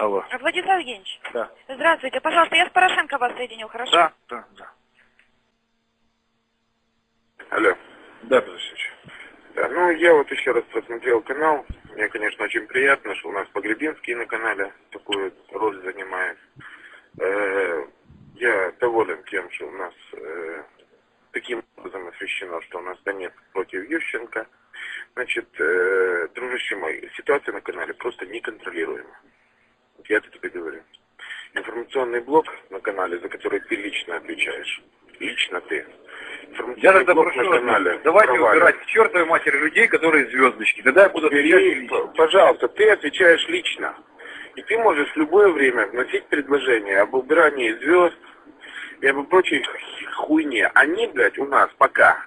Алло. Владислав Евгеньевич, Да. здравствуйте. Пожалуйста, я с Порошенко вас соединю, хорошо? Да, да, да. Алло. Да, Петр Алексеевич. Да, ну, я вот еще раз просмотрел канал. Мне, конечно, очень приятно, что у нас Погребинский на канале такую роль занимает. Э, я доволен тем, что у нас э, таким образом освещено, что у нас Донецк против Ющенко. Значит, э, дружище мой, ситуация на канале просто неконтролируема. Вот Я это тебе говорю. Информационный блок на канале, за который ты лично отвечаешь. Лично ты. Я тогда блок прошу на канале. давайте провален. убирать к чертовой матери людей, которые звездочки. Тогда я буду отвечать Бери, лично. п- пожалуйста, ты отвечаешь лично. И ты можешь в любое время вносить предложение об убирании звезд и об прочей хуйне. Они, блядь, у нас пока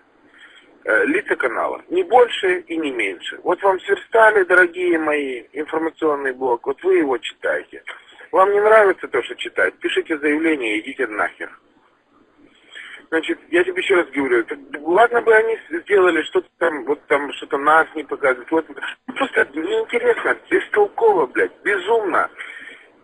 э, лица канала. Не больше и не меньше. Вот вам сверстали, дорогие мои, информационный блок. Вот вы его читаете. Вам не нравится то, что читать? Пишите заявление и идите нахер. Значит, я тебе еще раз говорю, это- ладно бы они сделали что-то там, вот там что-то нас не показывают, вот, просто неинтересно, бестолково, блядь, безумно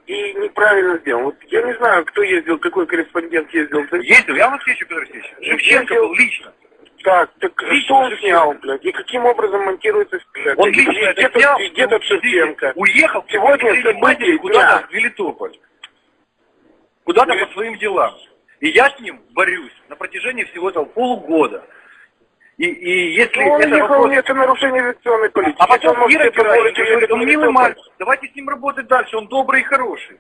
и неправильно сделано. Вот я не знаю, кто ездил, какой корреспондент ездил. Ездил, я вас встречу, Петр Алексеевич. Шевченко был лично. Так, так Лично что он снял, блядь, и каким образом монтируется блядь, Он лично где это тут- снял, где тут Шевченко? уехал Сегодня события куда-то в Мелитополь. Куда-то по своим делам. И я с ним борюсь на протяжении всего этого полугода. И, и если Ну, он это ехал, вопрос... это нарушение авиационной политики. А потом он Герасимов позволить говорит, он милый мальчик, давайте с ним работать дальше, он добрый и хороший.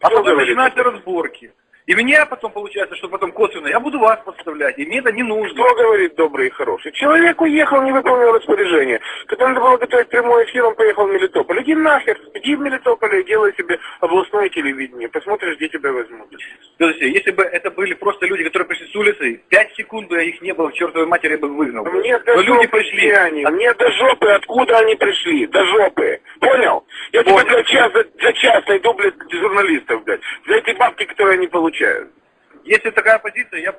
А потом начинаются разборки. И меня потом получается, что потом косвенно, я буду вас подставлять, и мне это не нужно. Кто говорит добрый и хороший? Человек уехал, не выполнил распоряжение. Когда надо было готовить прямой эфир, он поехал в Мелитополь. Иди нахер, иди в Мелитополь и делай себе областное телевидение. Посмотришь, где тебя возьмут. Есть, если бы это были просто люди, которые пришли с улицы, пять секунд бы их не было, чертовой матери я бы выгнал. Мне Но до люди жопы пришли. где они. Мне до жопы, откуда они пришли. До жопы. Понял? Я Понял. блядь, час за, за час найду, блядь, журналистов, блядь. За эти бабки, которые они получают. Если такая позиция, я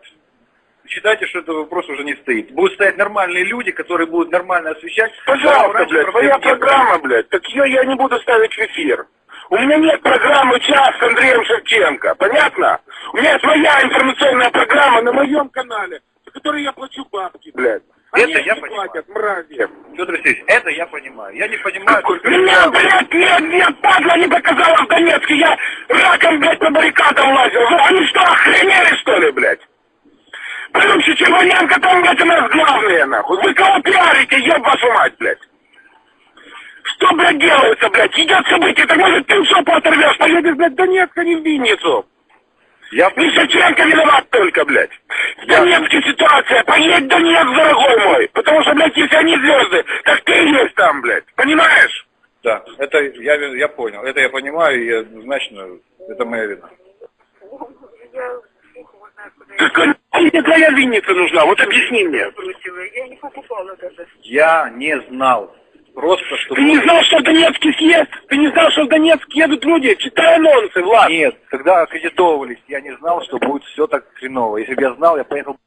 считайте, что этот вопрос уже не стоит. Будут стоять нормальные люди, которые будут нормально освещать. Пожалуйста, блядь, твоя программа, блядь, так ее я не буду ставить в эфир. У меня нет программы «Час» с Андреем Шевченко, понятно? У меня моя информационная программа на моем канале, за которую я плачу бабки, блядь. Это я понимаю. платят, мрази. Петр Алексеевич, это я понимаю. Я не понимаю, только... Меня, блядь, нет, нет, падла не доказала в Донецке, я раком, блядь, по баррикадам лазил. Вы, они что, охренели, что ли, блядь? Блин, Чечеваненко там, блядь, у нас главные, нахуй. Вы кого пиарите, еб вашу мать, блядь? Что, блядь, делается, блядь? Идет событие, так может ты жопу оторвешь, поедешь, блядь, в Донецк, а не в Винницу. Я... Не Шевченко виноват только, блядь. В Донецке ситуация. Поедь в Донецк, дорогой мой. Потому что, блядь, если они звезды, так ты есть там, блядь. Понимаешь? Да, это я, я понял. Это я понимаю, и однозначно это моя вина. Какая Винница нужна? Вот объясни мне. Я не покупала даже. Я не знал. Просто, что... Ты не знал, что в Донецке съезд? Ты не знал, что в Донецк едут люди? Читай анонсы, Влад. Нет, когда аккредитовывались, я не знал, что будет все так хреново. Если бы я знал, я поехал